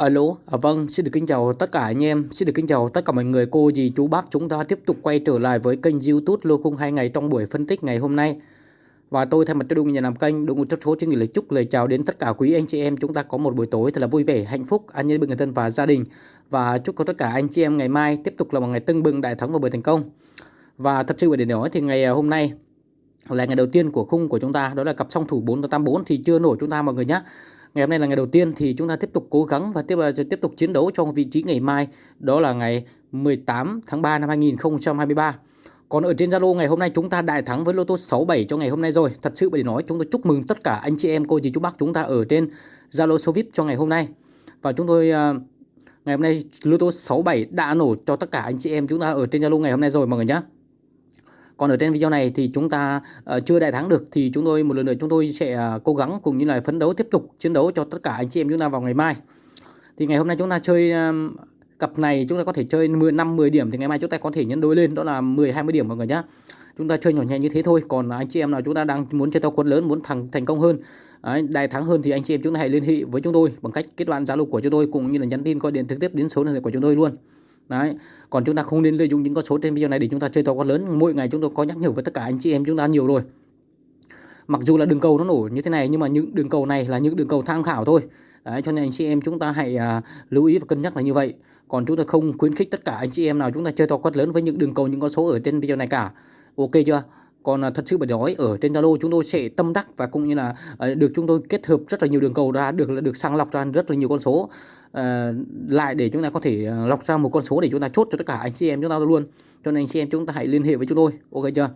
Alo, à, vâng, xin được kính chào tất cả anh em, xin được kính chào tất cả mọi người, cô, dì, chú, bác. Chúng ta tiếp tục quay trở lại với kênh youtube Lô Khung 2 ngày trong buổi phân tích ngày hôm nay. Và tôi thay mặt cho đội ngũ nhà làm kênh, đội ngũ chất số xin gửi lời chúc lời chào đến tất cả quý anh chị em. Chúng ta có một buổi tối thật là vui vẻ, hạnh phúc, an nhiên bên người thân và gia đình. Và chúc cho tất cả anh chị em ngày mai tiếp tục là một ngày tưng bừng đại thắng và buổi thành công. Và thật sự để nói thì ngày à, hôm nay là ngày đầu tiên của khung của chúng ta, đó là cặp song thủ 484 thì chưa nổi chúng ta mọi người nhé ngày hôm nay là ngày đầu tiên thì chúng ta tiếp tục cố gắng và tiếp ờ, tiếp tục chiến đấu trong vị trí ngày mai. Đó là ngày 18 tháng 3 năm 2023 còn ở trên Zalo ngày hôm nay chúng ta đại thắng với lô tô 67 cho ngày hôm nay rồi. Thật sự để nói chúng tôi chúc mừng tất cả anh chị em cô dì chú bác chúng ta ở trên Zalo số VIP cho ngày hôm nay. Và chúng tôi uh, ngày hôm nay lô tô 67 đã nổ cho tất cả anh chị em chúng ta ở trên Zalo ngày hôm nay rồi mọi người nhé còn ở trên video này thì chúng ta uh, chưa đại thắng được thì chúng tôi một lần nữa chúng tôi sẽ uh, cố gắng cùng như là phấn đấu tiếp tục chiến đấu cho tất cả anh chị em chúng ta vào ngày mai. Thì ngày hôm nay chúng ta chơi uh, cặp này chúng ta có thể chơi 10 5 10 điểm thì ngày mai chúng ta có thể nhân đôi lên đó là 10 20 điểm mọi người nhé chúng ta chơi nhỏ nhẹ như thế thôi còn anh chị em nào chúng ta đang muốn chơi theo quân lớn muốn thành thành công hơn Đấy, đại thắng hơn thì anh chị em chúng ta hãy liên hệ với chúng tôi bằng cách kết bạn zalo của chúng tôi cũng như là nhắn tin gọi điện trực tiếp đến số điện thoại của chúng tôi luôn đấy còn chúng ta không nên lợi dụng những con số trên video này để chúng ta chơi to con lớn. Mỗi ngày chúng tôi có nhắc nhở với tất cả anh chị em chúng ta nhiều rồi. Mặc dù là đường cầu nó nổ như thế này nhưng mà những đường cầu này là những đường cầu tham khảo thôi. Đấy cho nên anh chị em chúng ta hãy à, lưu ý và cân nhắc là như vậy. Còn chúng ta không khuyến khích tất cả anh chị em nào chúng ta chơi to quát lớn với những đường cầu những con số ở trên video này cả. Ok chưa? Còn à, thật sự mà nói ở trên Zalo chúng tôi sẽ tâm đắc và cũng như là à, được chúng tôi kết hợp rất là nhiều đường cầu ra được được sàng lọc ra rất là nhiều con số lại để chúng ta có thể uh, lọc ra một con số để chúng ta chốt cho tất cả anh chị em chúng ta luôn cho nên anh chị em chúng ta hãy liên hệ với chúng tôi ok chưa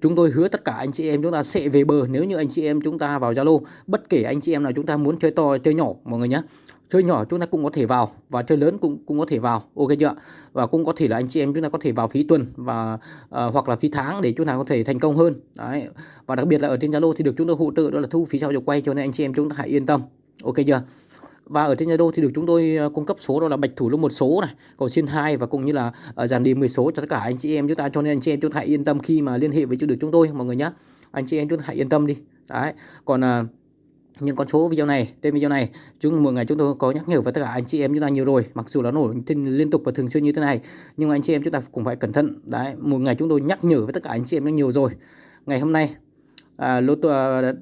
chúng tôi hứa tất cả anh chị em chúng ta sẽ về bờ nếu như anh chị em chúng ta vào Zalo bất kể anh chị em nào chúng ta muốn chơi to chơi nhỏ mọi người nhé chơi nhỏ chúng ta cũng có thể vào và chơi lớn cũng cũng có thể vào ok chưa và cũng có thể là anh chị em chúng ta có thể vào phí tuần và uh, hoặc là phí tháng để chúng ta có thể thành công hơn đấy và đặc biệt là ở trên Zalo thì được chúng tôi hỗ trợ đó là thu phí sau giờ quay cho nên anh chị em chúng ta hãy yên tâm ok chưa và ở trên Zalo thì được chúng tôi ờ, cung cấp số đó là bạch thủ lô một số này cầu xin hai và cũng như là ờ, dàn đi 10 số cho tất cả anh chị em. Chúng ta cho nên anh chị em chúng ta hãy yên tâm khi mà liên hệ với được chúng tôi mọi người nhé anh chị em chúng ta hãy yên tâm đi. Đấy còn à, những con số video này trên video này chúng mỗi ngày chúng tôi có nhắc nhở với tất cả anh chị em chúng ta nhiều rồi. Mặc dù nó nổi liên tục và thường xuyên như thế này nhưng mà anh chị em chúng ta cũng phải cẩn thận. Đấy một ngày chúng tôi nhắc nhở với tất cả anh chị em rất nhiều rồi. Ngày hôm nay à, lô à,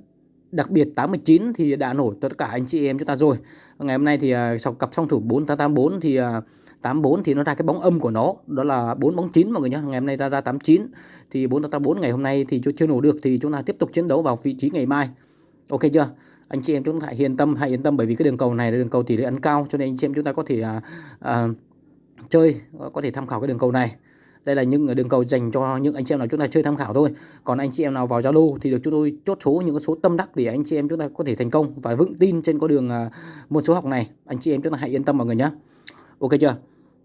đặc biệt 89 thì đã nổi tất cả anh chị em chúng ta rồi. Ngày hôm nay thì à, sau cặp song thủ 4884 thì à, 84 thì nó ra cái bóng âm của nó. Đó là 4 bóng 9 mọi người nhé ngày hôm nay ra ra 89 thì 484 ngày hôm nay thì chưa nổ được thì chúng ta tiếp tục chiến đấu vào vị trí ngày mai. Ok chưa? Anh chị em chúng ta hãy yên tâm hãy yên tâm bởi vì cái đường cầu này là đường cầu tỷ lệ ăn cao cho nên anh chị em chúng ta có thể à, à, chơi có thể tham khảo cái đường cầu này đây là những đường cầu dành cho những anh chị em nào chúng ta chơi tham khảo thôi. Còn anh chị em nào vào Zalo thì được chúng tôi chốt số những số tâm đắc để anh chị em chúng ta có thể thành công và vững tin trên con đường à, môn một số học này. Anh chị em chúng ta hãy yên tâm mọi người nhé ok chưa?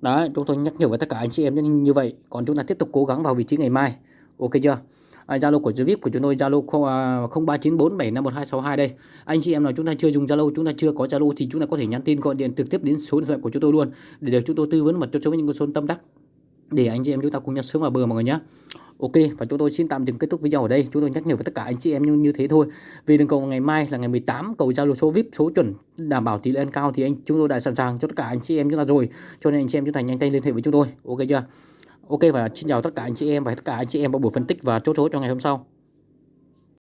Đấy chúng tôi nhắc nhở với tất cả anh chị em như vậy. Còn chúng ta tiếp tục cố gắng vào vị trí ngày mai. Ok chưa? À, Zalo của Zvip của chúng tôi Zalo 0394751262 à, đây. Anh chị em nào chúng ta chưa dùng Zalo, chúng ta chưa có Zalo thì chúng ta có thể nhắn tin gọi điện trực tiếp đến số điện thoại của chúng tôi luôn để được chúng tôi tư vấn và cho chúng những con số tâm đắc để anh chị em chúng ta cùng nhau sớm vào bờ mọi người nhé. Ok và chúng tôi xin tạm dừng kết thúc video ở đây. Chúng tôi nhắc nhở với tất cả anh chị em như, như thế thôi. Vì đường cầu ngày mai là ngày 18 cầu Zalo số VIP số chuẩn đảm bảo tỷ lệ ăn cao thì anh chúng tôi đã sẵn sàng cho tất cả anh chị em chúng ta rồi. Cho nên anh chị em chúng ta nhanh tay liên hệ với chúng tôi. Ok chưa? Ok và xin chào tất cả anh chị em và tất cả anh chị em vào buổi phân tích và chốt số cho ngày hôm sau